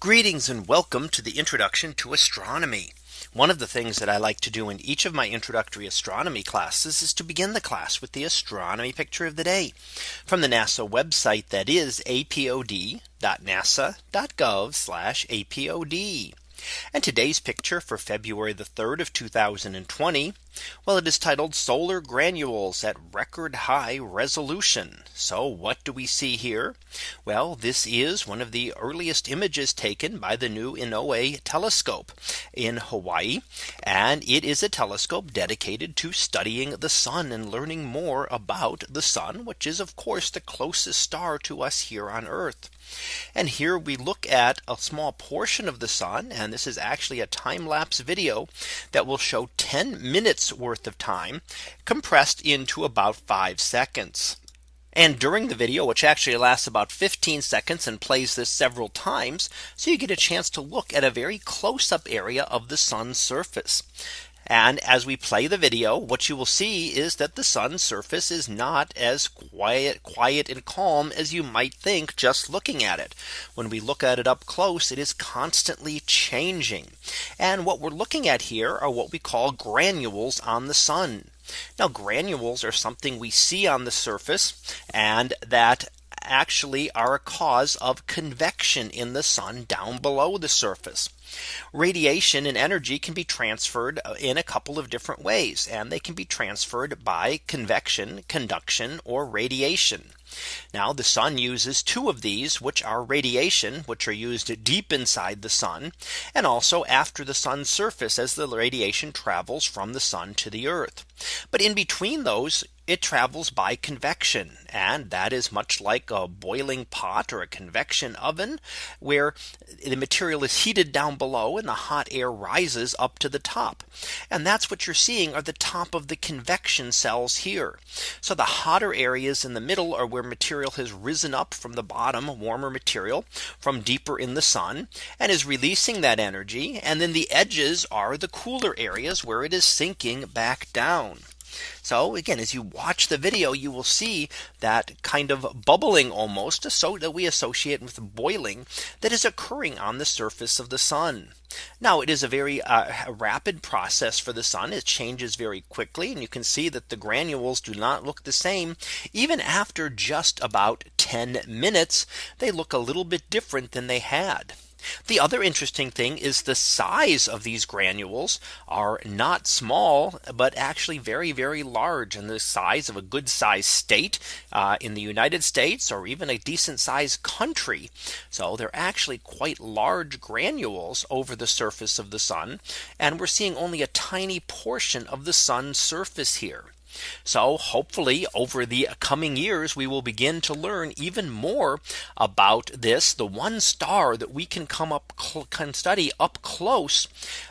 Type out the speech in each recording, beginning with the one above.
Greetings and welcome to the introduction to astronomy. One of the things that I like to do in each of my introductory astronomy classes is to begin the class with the astronomy picture of the day from the NASA website that is apod.nasa.gov apod. And today's picture for February the 3rd of 2020. Well, it is titled solar granules at record high resolution. So what do we see here? Well, this is one of the earliest images taken by the new Inouye telescope in Hawaii. And it is a telescope dedicated to studying the sun and learning more about the sun, which is of course the closest star to us here on Earth. And here we look at a small portion of the sun. And this is actually a time lapse video that will show 10 minutes worth of time compressed into about five seconds. And during the video, which actually lasts about 15 seconds and plays this several times. So you get a chance to look at a very close up area of the sun's surface. And as we play the video, what you will see is that the sun's surface is not as quiet, quiet and calm as you might think just looking at it. When we look at it up close, it is constantly changing. And what we're looking at here are what we call granules on the sun. Now granules are something we see on the surface and that actually are a cause of convection in the sun down below the surface. Radiation and energy can be transferred uh, in a couple of different ways and they can be transferred by convection, conduction or radiation. Now the sun uses two of these which are radiation which are used deep inside the sun and also after the sun's surface as the radiation travels from the sun to the earth. But in between those it travels by convection and that is much like a boiling pot or a convection oven where the material is heated down below and the hot air rises up to the top. And that's what you're seeing are the top of the convection cells here. So the hotter areas in the middle are where material has risen up from the bottom warmer material from deeper in the sun and is releasing that energy. And then the edges are the cooler areas where it is sinking back down. So again, as you watch the video, you will see that kind of bubbling almost so that we associate with boiling that is occurring on the surface of the sun. Now it is a very uh, rapid process for the sun. It changes very quickly. And you can see that the granules do not look the same. Even after just about 10 minutes, they look a little bit different than they had. The other interesting thing is the size of these granules are not small, but actually very, very large and the size of a good sized state uh, in the United States or even a decent sized country. So they're actually quite large granules over the surface of the sun. And we're seeing only a tiny portion of the sun's surface here. So hopefully over the coming years, we will begin to learn even more about this, the one star that we can come up can study up close,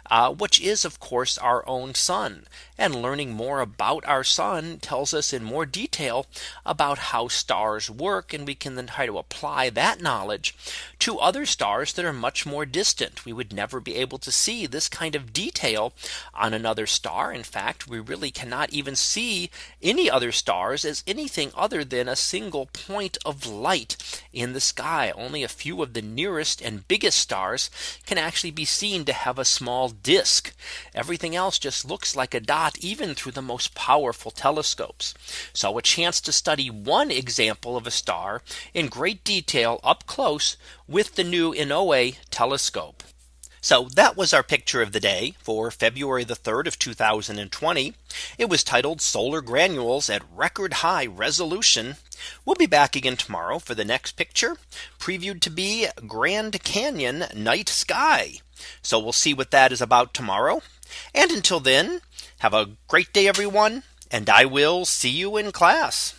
uh, which is of course our own sun. And learning more about our sun tells us in more detail about how stars work. And we can then try to apply that knowledge to other stars that are much more distant. We would never be able to see this kind of detail on another star. In fact, we really cannot even see any other stars as anything other than a single point of light in the sky. Only a few of the nearest and biggest stars can actually be seen to have a small disk. Everything else just looks like a dot even through the most powerful telescopes. So a chance to study one example of a star in great detail up close with the new Inouye telescope. So that was our picture of the day for February the 3rd of 2020. It was titled solar granules at record high resolution. We'll be back again tomorrow for the next picture previewed to be Grand Canyon night sky. So we'll see what that is about tomorrow. And until then, have a great day, everyone. And I will see you in class.